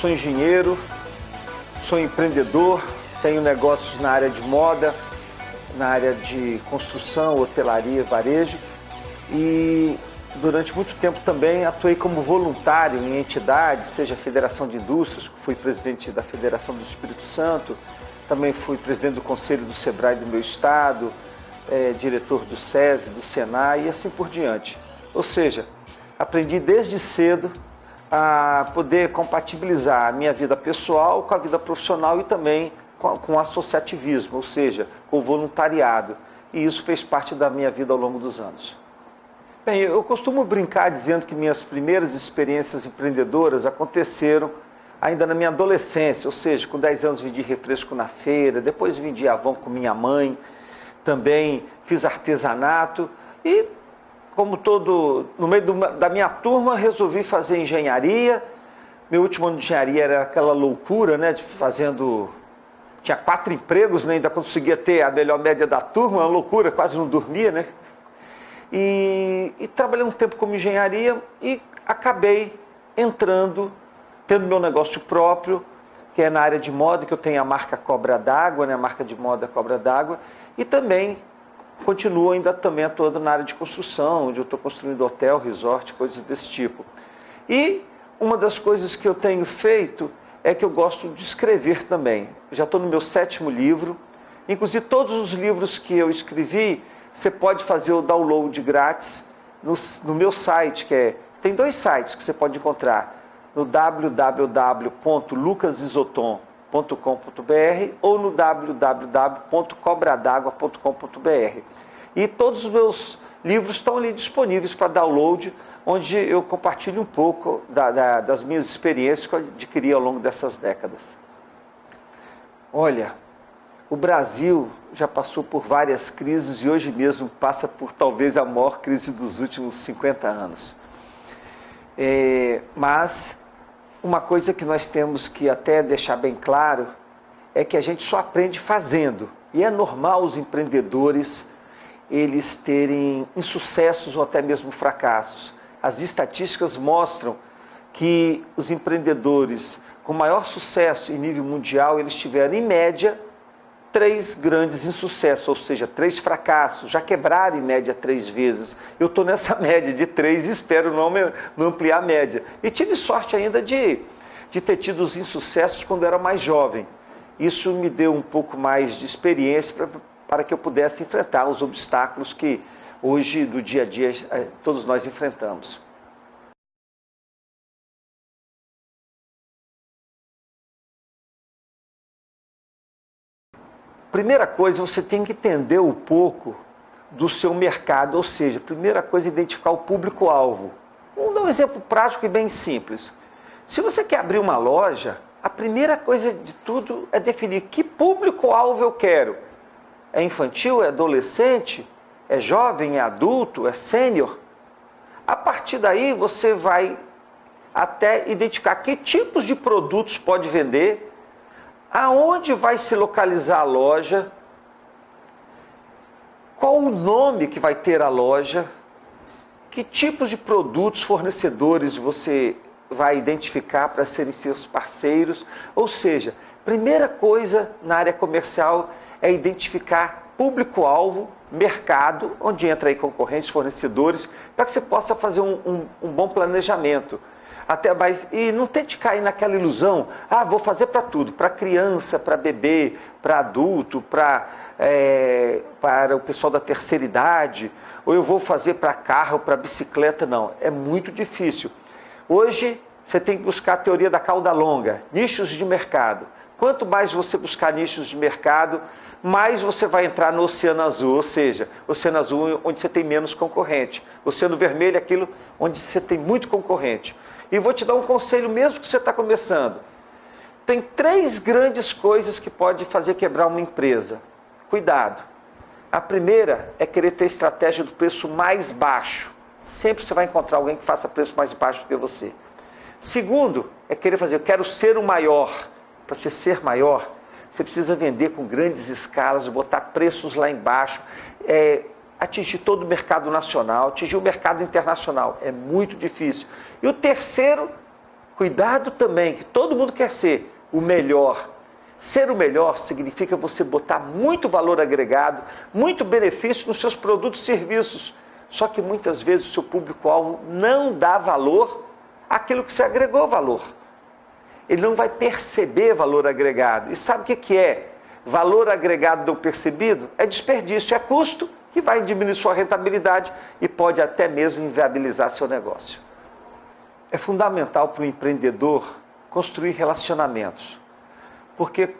Sou engenheiro, sou empreendedor, tenho negócios na área de moda, na área de construção, hotelaria, varejo e durante muito tempo também atuei como voluntário em entidades, seja a Federação de Indústrias, fui presidente da Federação do Espírito Santo, também fui presidente do Conselho do SEBRAE do meu estado, é, diretor do SESI, do SENAI e assim por diante. Ou seja, aprendi desde cedo a poder compatibilizar a minha vida pessoal com a vida profissional e também com, o associativismo, ou seja, com o voluntariado. E isso fez parte da minha vida ao longo dos anos. Bem, eu costumo brincar dizendo que minhas primeiras experiências empreendedoras aconteceram ainda na minha adolescência, ou seja, com 10 anos vendi refresco na feira, depois vendi Avon com minha mãe, também fiz artesanato e, como todo, no meio do, da minha turma, resolvi fazer engenharia. Meu último ano de engenharia era aquela loucura, né, de fazendo tinha quatro empregos, né, ainda conseguia ter a melhor média da turma, uma loucura, quase não dormia, né? E, e trabalhei um tempo como engenharia e acabei entrando, tendo meu negócio próprio, que é na área de moda, que eu tenho a marca Cobra d'Água, né, a marca de moda Cobra d'Água, e também continuo ainda também atuando na área de construção, onde eu estou construindo hotel, resort, coisas desse tipo. E uma das coisas que eu tenho feito é que eu gosto de escrever também. Já estou no meu sétimo livro, inclusive todos os livros que eu escrevi, você pode fazer o download grátis no, no meu site, que é. Tem dois sites que você pode encontrar no www.lucasisoton.com.br ou no www.cobradagua.com.br. E todos os meus livros estão ali disponíveis para download, onde eu compartilho um pouco da, da, das minhas experiências que eu adquiri ao longo dessas décadas. Olha, o Brasil já passou por várias crises e hoje mesmo passa por talvez a maior crise dos últimos 50 anos. É, mas uma coisa que nós temos que até deixar bem claro é que a gente só aprende fazendo. E é normal os empreendedores eles terem insucessos ou até mesmo fracassos. As estatísticas mostram que os empreendedores com maior sucesso em nível mundial, eles tiveram em média três grandes insucessos, ou seja, três fracassos, já quebraram em média três vezes. Eu estou nessa média de três e espero não, me, não ampliar a média. E tive sorte ainda de, de ter tido os insucessos quando era mais jovem. Isso me deu um pouco mais de experiência para, para que eu pudesse enfrentar os obstáculos que hoje, do dia a dia, eh, todos nós enfrentamos. Primeira coisa, você tem que entender um pouco do seu mercado, ou seja, primeira coisa, identificar o público-alvo. Vamos dar um exemplo prático e bem simples. Se você quer abrir uma loja, a primeira coisa de tudo é definir que público-alvo eu quero. É infantil, é adolescente, é jovem, é adulto, é sênior? A partir daí você vai até identificar que tipos de produtos pode vender, aonde vai se localizar a loja, qual o nome que vai ter a loja, que tipos de produtos, fornecedores você vai identificar para serem seus parceiros. Ou seja, primeira coisa na área comercial é identificar público-alvo, mercado, onde entra aí concorrentes, fornecedores, para que você possa fazer um, um, um bom planejamento. Até mais, e não tente cair naquela ilusão, ah, vou fazer para tudo, para criança, para bebê, para adulto, para é, para o pessoal da terceira idade, ou eu vou fazer para carro, para bicicleta, não. É muito difícil. Hoje você tem que buscar a teoria da cauda longa, nichos de mercado. Quanto mais você buscar nichos de mercado, mais você vai entrar no oceano azul, ou seja, oceano azul onde você tem menos concorrente. Oceano vermelho é aquilo onde você tem muito concorrente. E vou te dar um conselho mesmo que você está começando. Tem três grandes coisas que pode fazer quebrar uma empresa. Cuidado. A primeira é querer ter estratégia do preço mais baixo. Sempre você vai encontrar alguém que faça preço mais baixo do que você. Segundo, é querer fazer, eu quero ser o maior. Para você ser maior, você precisa vender com grandes escalas, botar preços lá embaixo. É, atingir todo o mercado nacional, atingir o mercado internacional. É muito difícil. E o terceiro Cuidado também, que todo mundo quer ser o melhor. Ser o melhor significa você botar muito valor agregado, muito benefício nos seus produtos e serviços. Só que muitas vezes o seu público-alvo não dá valor àquilo que você agregou valor. Ele não vai perceber valor agregado. E sabe o que, é? Valor agregado não percebido é desperdício, é custo que vai diminuir sua rentabilidade e pode até mesmo inviabilizar seu negócio. É fundamental para o empreendedor construir relacionamentos, porque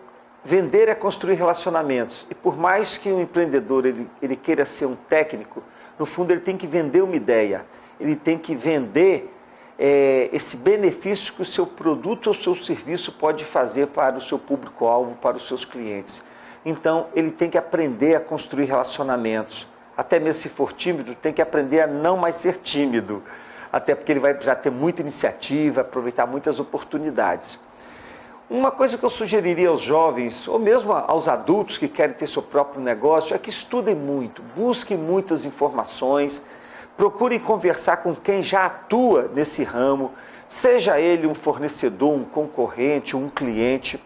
vender é construir relacionamentos. E por mais que um empreendedor ele, ele queira ser um técnico, no fundo ele tem que vender uma ideia, ele tem que vender é, esse benefício que o seu produto ou seu serviço pode fazer para o seu público-alvo, para os seus clientes. Então, ele tem que aprender a construir relacionamentos. Até mesmo se for tímido, tem que aprender a não mais ser tímido. Até porque ele vai precisar ter muita iniciativa, aproveitar muitas oportunidades. Uma coisa que eu sugeriria aos jovens, ou mesmo aos adultos que querem ter seu próprio negócio, é que estudem muito, busquem muitas informações, procurem conversar com quem já atua nesse ramo, seja ele um fornecedor, um concorrente, um cliente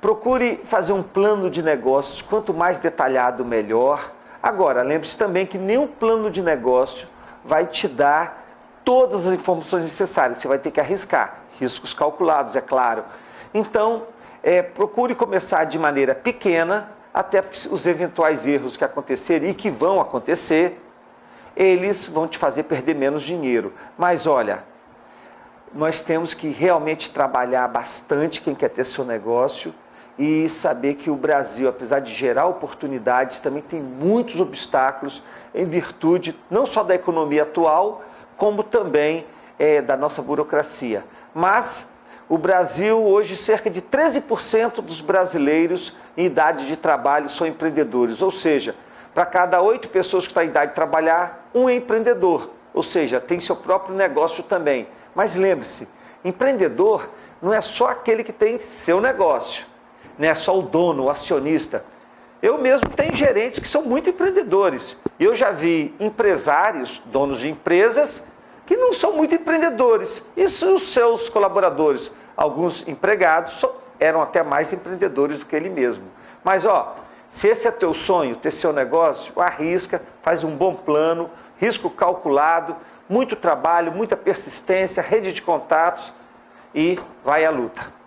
Procure fazer um plano de negócios, quanto mais detalhado, melhor. Agora, lembre-se também que nenhum plano de negócio vai te dar todas as informações necessárias. Você vai ter que arriscar, riscos calculados, é claro. Então, é, procure começar de maneira pequena, até porque os eventuais erros que acontecerem e que vão acontecer, eles vão te fazer perder menos dinheiro. Mas olha, nós temos que realmente trabalhar bastante quem quer ter seu negócio e saber que o Brasil, apesar de gerar oportunidades, também tem muitos obstáculos em virtude não só da economia atual, como também é, da nossa burocracia. Mas o Brasil, hoje, cerca de 13% dos brasileiros em idade de trabalho são empreendedores, ou seja, para cada oito pessoas que estão em idade de trabalhar, um é empreendedor, ou seja, tem seu próprio negócio também. Mas lembre-se, empreendedor não é só aquele que tem seu negócio não é só o dono, o acionista. Eu mesmo tenho gerentes que são muito empreendedores. Eu já vi empresários, donos de empresas, que não são muito empreendedores. E os seus colaboradores, alguns empregados, eram até mais empreendedores do que ele mesmo. Mas ó, se esse é teu sonho, ter seu negócio, arrisca, faz um bom plano, risco calculado, muito trabalho, muita persistência, rede de contatos e vai à luta.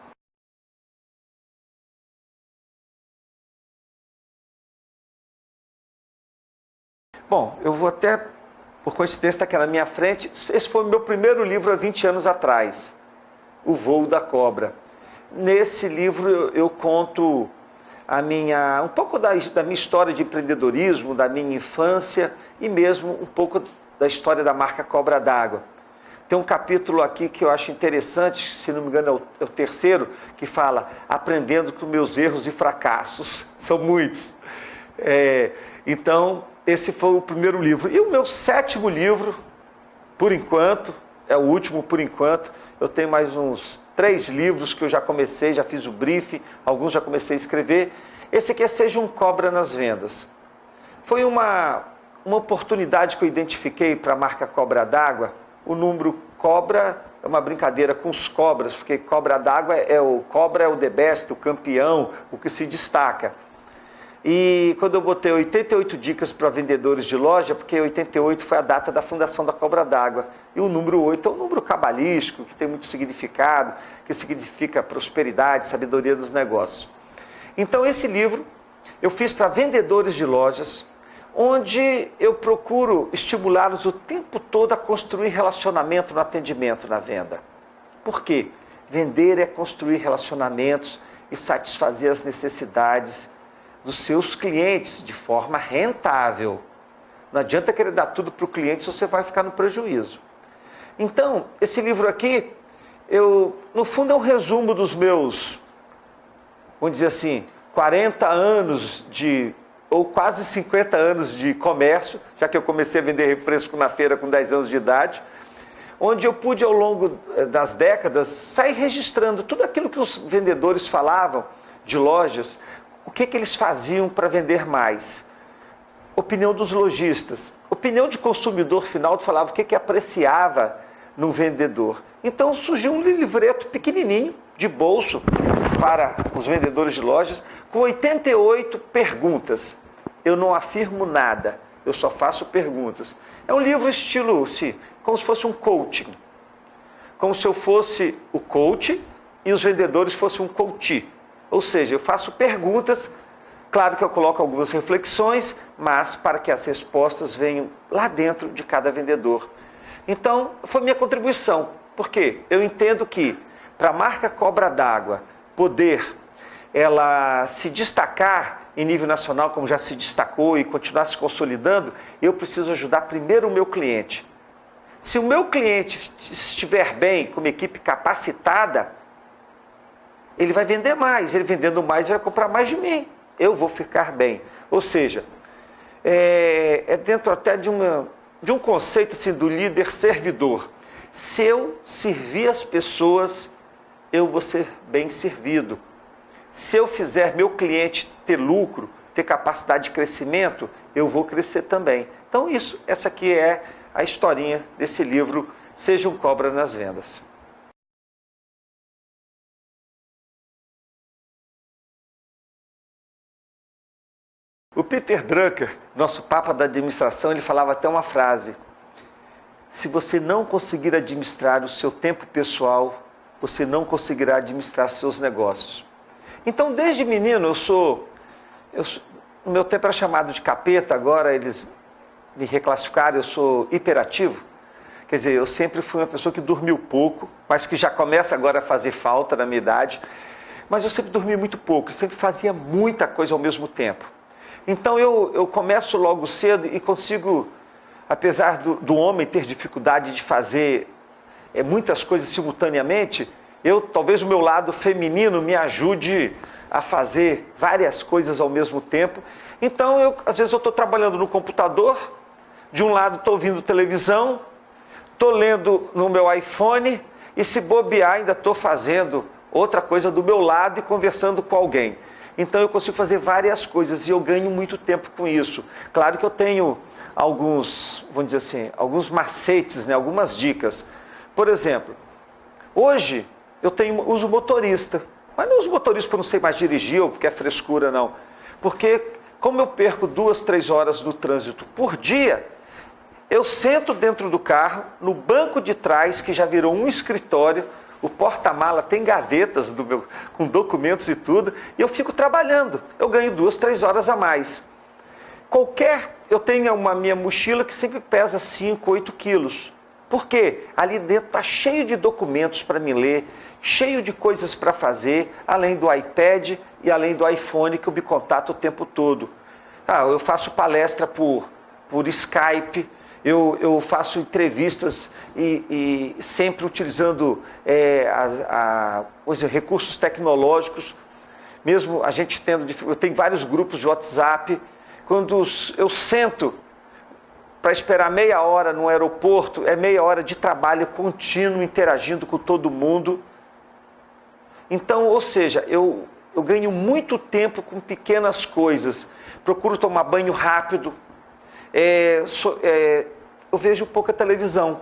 Bom, eu vou até, por coincidência, estar aqui na minha frente. Esse foi o meu primeiro livro há 20 anos atrás, O Voo da Cobra. Nesse livro eu, eu conto a minha, um pouco da, da minha história de empreendedorismo, da minha infância e mesmo um pouco da história da marca Cobra d'Água. Tem um capítulo aqui que eu acho interessante, se não me engano é o, é o, terceiro, que fala aprendendo com meus erros e fracassos. São muitos. É, então, esse foi o primeiro livro. E o meu sétimo livro, por enquanto, é o último por enquanto. Eu tenho mais uns três livros que eu já comecei, já fiz o brief, alguns já comecei a escrever. Esse aqui é Seja um Cobra nas Vendas. Foi uma, uma oportunidade que eu identifiquei para a marca Cobra d'Água. O número Cobra é uma brincadeira com os cobras, porque Cobra d'Água é o cobra é o the best, o campeão, o que se destaca. E quando eu botei 88 dicas para vendedores de loja, porque 88 foi a data da fundação da Cobra d'Água. E o número 8 é um número cabalístico, que tem muito significado, que significa prosperidade, sabedoria dos negócios. Então, esse livro eu fiz para vendedores de lojas, onde eu procuro estimulá-los o tempo todo a construir relacionamento no atendimento, na venda. Por quê? Vender é construir relacionamentos e satisfazer as necessidades dos seus clientes de forma rentável. Não adianta querer dar tudo para o cliente se você vai ficar no prejuízo. Então, esse livro aqui, eu, no fundo, é um resumo dos meus, vamos dizer assim, 40 anos de, ou quase 50 anos de comércio, já que eu comecei a vender refresco na feira com 10 anos de idade, onde eu pude, ao longo eh, das décadas, sair registrando tudo aquilo que os vendedores falavam de lojas, o que, que eles faziam para vender mais? Opinião dos lojistas. Opinião de consumidor final falava o que, que apreciava num vendedor. Então surgiu um livreto pequenininho, de bolso, para os vendedores de lojas, com 88 perguntas. Eu não afirmo nada, eu só faço perguntas. É um livro estilo, se, como se fosse um coaching. Como se eu fosse o coach e os vendedores fossem um coach. Ou seja, eu faço perguntas, claro que eu coloco algumas reflexões, mas para que as respostas venham lá dentro de cada vendedor. Então, foi minha contribuição. Porque eu entendo que para a marca Cobra d'Água poder ela se destacar em nível nacional, como já se destacou, e continuar se consolidando, eu preciso ajudar primeiro o meu cliente. Se o meu cliente estiver bem, com uma equipe capacitada, ele vai vender mais. Ele vendendo mais, vai comprar mais de mim. Eu vou ficar bem. Ou seja, é, é dentro até de, uma, de um conceito assim, do líder servidor. Se eu servir as pessoas, eu vou ser bem servido. Se eu fizer meu cliente ter lucro, ter capacidade de crescimento, eu vou crescer também. Então isso, essa aqui é a historinha desse livro Seja um Cobra nas Vendas. O Peter Drucker, nosso papa da administração, ele falava até uma frase: se você não conseguir administrar o seu tempo pessoal, você não conseguirá administrar seus negócios. Então, desde menino, eu sou. Eu, meu tempo era chamado de capeta, agora eles me reclassificaram, eu sou hiperativo. Quer dizer, eu sempre fui uma pessoa que dormiu pouco, mas que já começa agora a fazer falta na minha idade. Mas eu sempre dormi muito pouco, sempre fazia muita coisa ao mesmo tempo. Então eu, eu começo logo cedo e consigo, apesar do, do homem ter dificuldade de fazer é, muitas coisas simultaneamente, eu talvez o meu lado feminino me ajude a fazer várias coisas ao mesmo tempo. Então eu, às vezes eu estou trabalhando no computador, de um lado estou ouvindo televisão, estou lendo no meu iPhone e se bobear ainda estou fazendo outra coisa do meu lado e conversando com alguém. Então eu consigo fazer várias coisas e eu ganho muito tempo com isso. Claro que eu tenho alguns, vamos dizer assim, alguns macetes, né, algumas dicas. Por exemplo, hoje eu tenho uso motorista, mas não uso motorista porque não sei mais dirigir ou porque é frescura não. Porque como eu perco duas, três horas no trânsito por dia, eu sento dentro do carro, no banco de trás, que já virou um escritório, o porta-mala tem gavetas do meu, com documentos e tudo, e eu fico trabalhando. Eu ganho duas, três horas a mais. Qualquer, eu tenho uma minha mochila que sempre pesa 5, 8 quilos. Por quê? Ali dentro está cheio de documentos para me ler, cheio de coisas para fazer, além do iPad e além do iPhone que eu me contato o tempo todo. Ah, eu faço palestra por, por Skype, eu, eu faço entrevistas e, e sempre utilizando é, a, a, recursos tecnológicos, mesmo a gente tendo, eu tenho vários grupos de WhatsApp, quando eu sento para esperar meia hora no aeroporto, é meia hora de trabalho contínuo, interagindo com todo mundo. Então, ou seja, eu, eu ganho muito tempo com pequenas coisas. Procuro tomar banho rápido. É, so, é, eu vejo pouca televisão.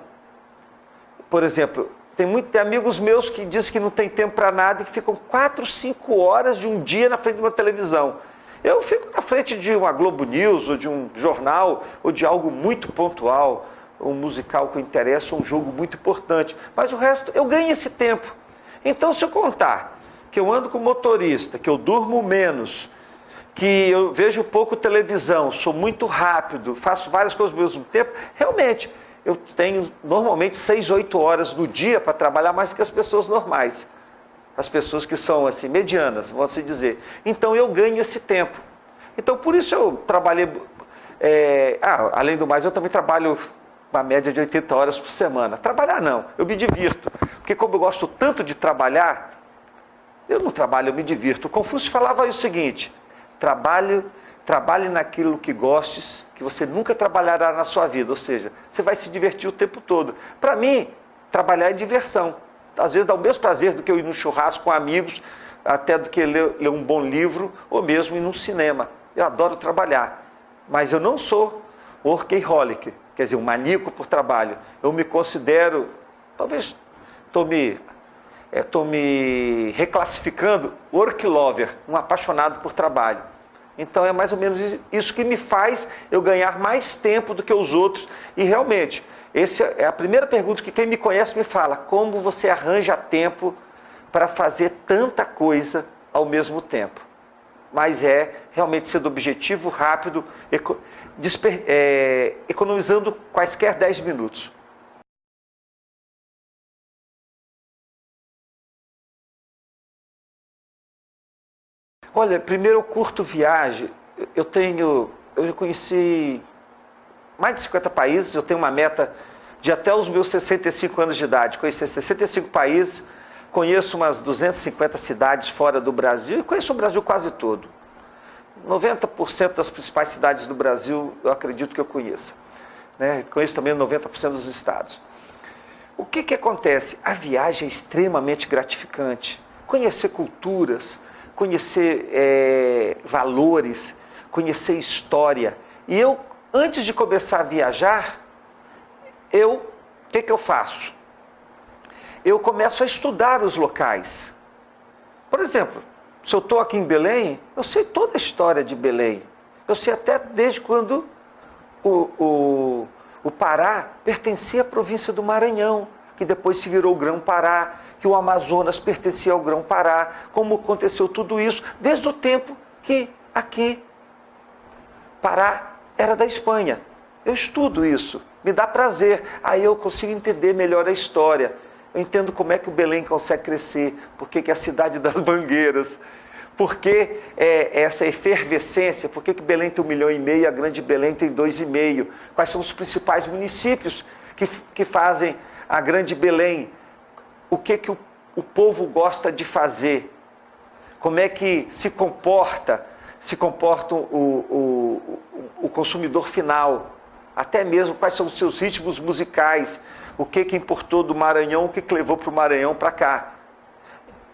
Por exemplo, tem, muito, tem amigos meus que dizem que não tem tempo para nada e que ficam 4, 5 horas de um dia na frente de uma televisão. Eu fico na frente de uma Globo News, ou de um jornal, ou de algo muito pontual, um musical que interessa, um jogo muito importante. Mas o resto, eu ganho esse tempo. Então, se eu contar que eu ando com motorista, que eu durmo menos, que eu vejo pouco televisão, sou muito rápido, faço várias coisas ao mesmo tempo, realmente, eu tenho normalmente 6, 8 horas no dia para trabalhar mais do que as pessoas normais. As pessoas que são assim, medianas, vamos assim dizer. Então eu ganho esse tempo. Então por isso eu trabalhei. É, ah, além do mais, eu também trabalho uma média de 80 horas por semana. Trabalhar não, eu me divirto. Porque como eu gosto tanto de trabalhar, eu não trabalho, eu me divirto. O Confúcio falava o seguinte: trabalho Trabalhe naquilo que gostes, que você nunca trabalhará na sua vida. Ou seja, você vai se divertir o tempo todo. Para mim, trabalhar é diversão. Às vezes dá o mesmo prazer do que eu ir no churrasco com amigos, até do que ler, ler um bom livro, ou mesmo ir num cinema. Eu adoro trabalhar. Mas eu não sou workaholic, quer dizer, um maníaco por trabalho. Eu me considero talvez estou me, é, me reclassificando work lover, um apaixonado por trabalho. Então é mais ou menos isso que me faz eu ganhar mais tempo do que os outros. E realmente, essa é a primeira pergunta que quem me conhece me fala: como você arranja tempo para fazer tanta coisa ao mesmo tempo? Mas é realmente sendo objetivo, rápido, é, economizando quaisquer 10 minutos. Olha, primeiro eu curto viagem. Eu tenho, eu conheci mais de 50 países, eu tenho uma meta de até os meus 65 anos de idade, conhecer 65 países, conheço umas 250 cidades fora do Brasil e conheço o Brasil quase todo. 90% das principais cidades do Brasil eu acredito que eu conheça. Né? Conheço também 90% dos estados. O que, que acontece? A viagem é extremamente gratificante. Conhecer culturas, conhecer é, valores, conhecer história. E eu, antes de começar a viajar, eu, o que, que eu faço? Eu começo a estudar os locais. Por exemplo, se eu estou aqui em Belém, eu sei toda a história de Belém. Eu sei até desde quando o, o, o Pará pertencia à província do Maranhão, que depois se virou Grão-Pará, que o Amazonas pertencia ao Grão-Pará, como aconteceu tudo isso, desde o tempo que aqui Pará era da Espanha. Eu estudo isso, me dá prazer, aí eu consigo entender melhor a história. Eu entendo como é que o Belém consegue crescer, por que é a cidade das mangueiras, por que é, essa efervescência, por que, que Belém tem um milhão e meio, a grande Belém tem dois e meio, quais são os principais municípios que, que fazem a grande Belém, o que, que o, o povo gosta de fazer, como é que se comporta, se comporta o, o, o consumidor final, até mesmo quais são os seus ritmos musicais, o que que importou do Maranhão, o que, que levou para o Maranhão para cá,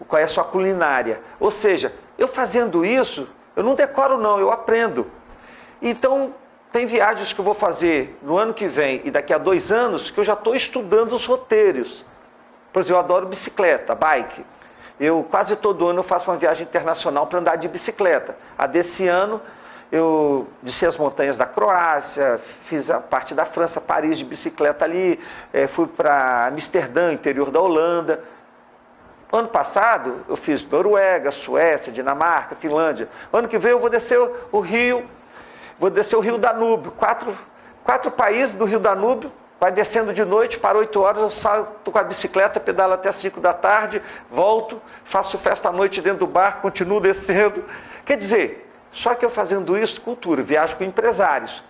qual é a sua culinária. Ou seja, eu fazendo isso, eu não decoro não, eu aprendo. Então, tem viagens que eu vou fazer no ano que vem e daqui a dois anos que eu já estou estudando os roteiros. Por exemplo, eu adoro bicicleta, bike. Eu quase todo ano eu faço uma viagem internacional para andar de bicicleta. A desse ano eu desci as montanhas da Croácia, fiz a parte da França, Paris de bicicleta ali, é, fui para Amsterdã, interior da Holanda. Ano passado eu fiz Noruega, Suécia, Dinamarca, Finlândia. Ano que vem eu vou descer o Rio, vou descer o Rio Danúbio, quatro, quatro países do Rio Danúbio, vai descendo de noite, para 8 horas eu salto com a bicicleta, pedalo até 5 da tarde, volto, faço festa à noite dentro do bar, continuo descendo. Quer dizer, só que eu fazendo isso, cultura, viajo com empresários.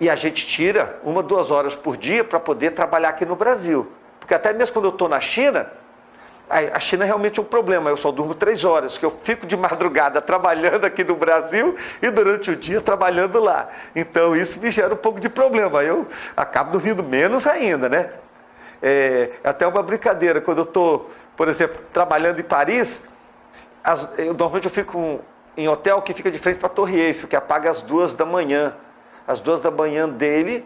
E a gente tira uma, duas horas por dia para poder trabalhar aqui no Brasil. Porque até mesmo quando eu estou na China, a China é realmente um problema. Eu só durmo três horas, que eu fico de madrugada trabalhando aqui no Brasil e durante o dia trabalhando lá. Então isso me gera um pouco de problema. Eu acabo dormindo menos ainda, né? É até uma brincadeira. Quando eu estou, por exemplo, trabalhando em Paris, as, eu, normalmente eu fico em hotel que fica de frente para a Torre Eiffel, que apaga às duas da manhã. Às duas da manhã dele,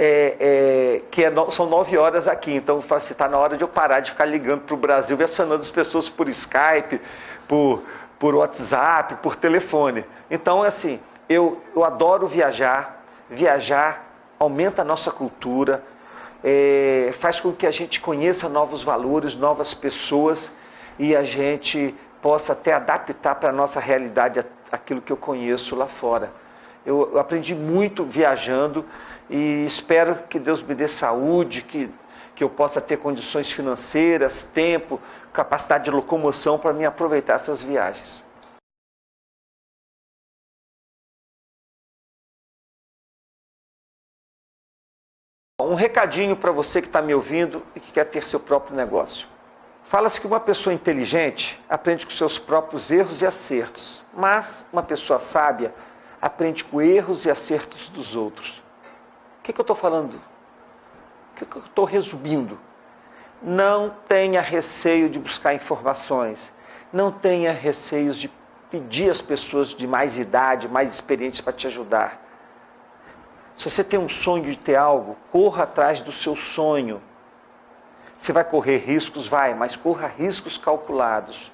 é, é, que é no, são nove horas aqui, então está na hora de eu parar de ficar ligando para o Brasil e acionando as pessoas por Skype, por, por WhatsApp, por telefone. Então, assim, eu, eu adoro viajar, viajar aumenta a nossa cultura, é, faz com que a gente conheça novos valores, novas pessoas e a gente possa até adaptar para a nossa realidade aquilo que eu conheço lá fora. Eu, aprendi muito viajando e espero que Deus me dê saúde, que, que eu possa ter condições financeiras, tempo, capacidade de locomoção para me aproveitar essas viagens. Um recadinho para você que está me ouvindo e que quer ter seu próprio negócio. Fala-se que uma pessoa inteligente aprende com seus próprios erros e acertos, mas uma pessoa sábia aprende com erros e acertos dos outros que, que eu estou falando? O que, que eu estou resumindo? Não tenha receio de buscar informações. Não tenha receios de pedir às pessoas de mais idade, mais experientes para te ajudar. Se você tem um sonho de ter algo, corra atrás do seu sonho. Você vai correr riscos? Vai, mas corra riscos calculados.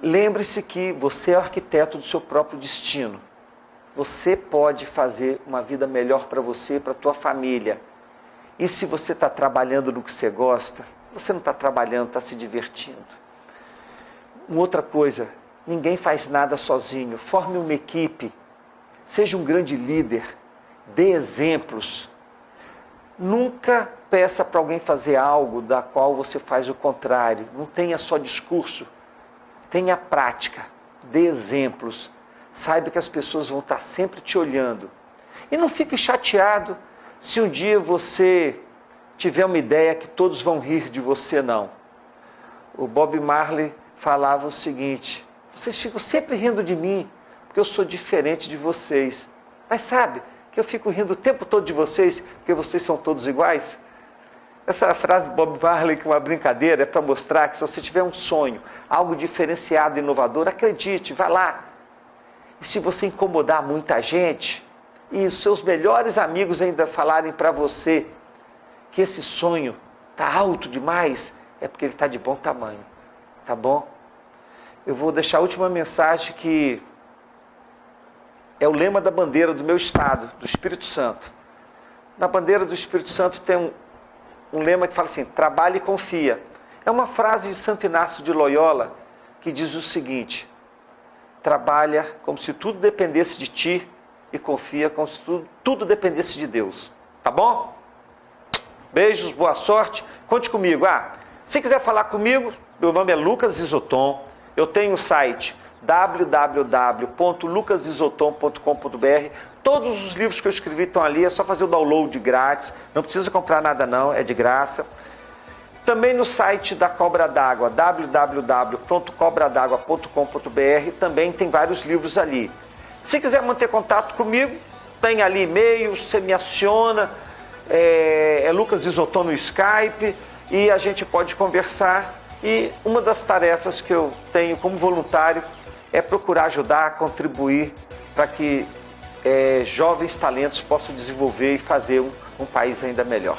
Lembre-se que você é o arquiteto do seu próprio destino. Você pode fazer uma vida melhor para você, para a tua família. E se você está trabalhando no que você gosta, você não está trabalhando, está se divertindo. Uma outra coisa, ninguém faz nada sozinho. Forme uma equipe. Seja um grande líder. Dê exemplos. Nunca peça para alguém fazer algo da qual você faz o contrário. Não tenha só discurso. Tenha prática. Dê exemplos. Saiba que as pessoas vão estar sempre te olhando. E não fique chateado se um dia você tiver uma ideia que todos vão rir de você, não. O Bob Marley falava o seguinte: vocês ficam sempre rindo de mim, porque eu sou diferente de vocês. Mas sabe que eu fico rindo o tempo todo de vocês, porque vocês são todos iguais? Essa frase do Bob Marley, que é uma brincadeira, é para mostrar que se você tiver um sonho, algo diferenciado, inovador, acredite, vá lá. E se você incomodar muita gente, e os seus melhores amigos ainda falarem para você que esse sonho está alto demais, é porque ele está de bom tamanho. Tá bom? Eu vou deixar a última mensagem que é o lema da bandeira do meu estado, do Espírito Santo. Na bandeira do Espírito Santo tem um, um lema que fala assim: trabalhe e confia. É uma frase de Santo Inácio de Loyola que diz o seguinte: trabalha como se tudo dependesse de ti e confia como se tudo, tudo dependesse de Deus. Tá bom? Beijos, boa sorte. Conte comigo. Ah, se quiser falar comigo, meu nome é Lucas Isoton. Eu tenho o site www.lucasisoton.com.br. Todos os livros que eu escrevi estão ali, é só fazer o download grátis. Não precisa comprar nada não, é de graça. Também no site da Cobra d'Água, www.cobradagua.com.br, também tem vários livros ali. Se quiser manter contato comigo, tem ali e-mail, você me aciona, é, é Lucas Isoton no Skype e a gente pode conversar. E uma das tarefas que eu tenho como voluntário é procurar ajudar, contribuir para que é, jovens talentos possam desenvolver e fazer um, um país ainda melhor.